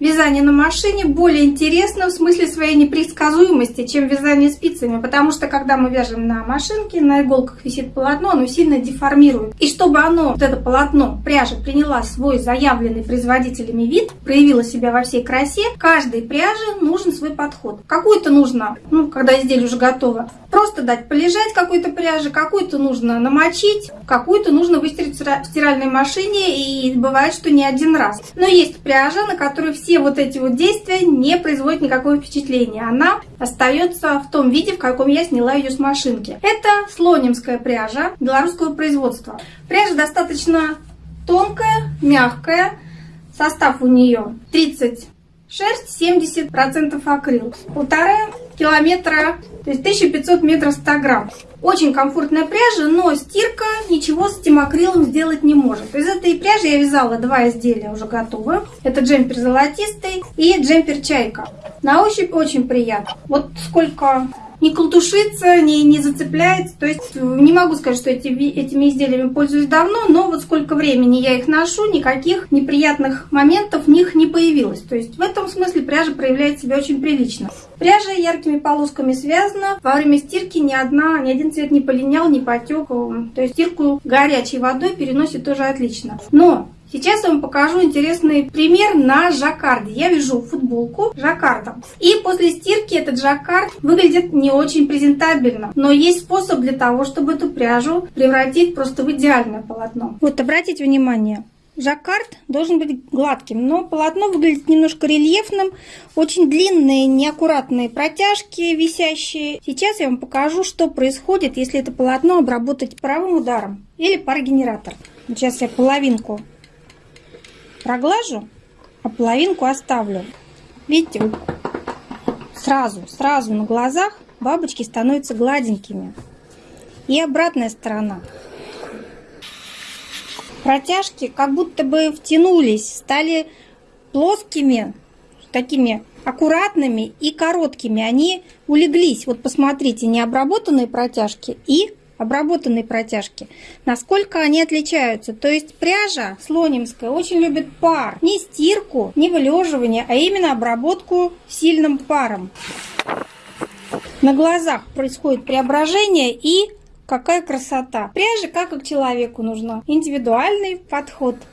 вязание на машине более интересно в смысле своей непредсказуемости, чем вязание спицами, потому что когда мы вяжем на машинке, на иголках висит полотно, оно сильно деформирует. И чтобы оно, вот это полотно пряжи, приняла свой заявленный производителями вид, проявила себя во всей красе, каждой пряже нужен свой подход. Какую-то нужно, ну, когда изделие уже готово, просто дать полежать какой-то пряжи, какую-то нужно намочить, какую-то нужно выстирать в стиральной машине, и бывает, что не один раз. Но есть пряжа, на которой все все вот эти вот действия не производят никакого впечатления. Она остается в том виде, в каком я сняла ее с машинки. Это слонимская пряжа белорусского производства. Пряжа достаточно тонкая, мягкая. Состав у нее 30 шерсть, 70% акрил. Полтора километра, то есть 1500 метров 100 грамм. Очень комфортная пряжа, но стирка ничего с этим акрилом сделать не может. Из этой пряжи я вязала два изделия уже готовы. Это джемпер золотистый и джемпер чайка. На ощупь очень приятно. Вот сколько не колтушится, не, не зацепляется. То есть не могу сказать, что эти, этими изделиями пользуюсь давно, но вот сколько времени я их ношу, никаких неприятных моментов в них не появилось. То есть в этом смысле пряжа проявляет себя очень прилично. Пряжа яркими полосками связана. Во время стирки ни, одна, ни один цвет не полинял, не потек. То есть стирку горячей водой переносит тоже отлично. Но Сейчас я вам покажу интересный пример на жаккарде. Я вяжу футболку жаккардом. И после стирки этот жаккард выглядит не очень презентабельно. Но есть способ для того, чтобы эту пряжу превратить просто в идеальное полотно. Вот обратите внимание. Жаккард должен быть гладким, но полотно выглядит немножко рельефным. Очень длинные, неаккуратные протяжки висящие. Сейчас я вам покажу, что происходит, если это полотно обработать паровым ударом или парогенератор. Сейчас я половинку проглажу, а половинку оставлю. Видите, сразу, сразу на глазах бабочки становятся гладенькими. И обратная сторона. Протяжки как будто бы втянулись, стали плоскими, такими аккуратными и короткими. Они улеглись. Вот посмотрите, необработанные протяжки и обработанные протяжки, насколько они отличаются. То есть пряжа слонимская очень любит пар. Не стирку, не вылеживание, а именно обработку сильным паром. На глазах происходит преображение и какая красота. Пряжа как и к человеку нужна. Индивидуальный подход.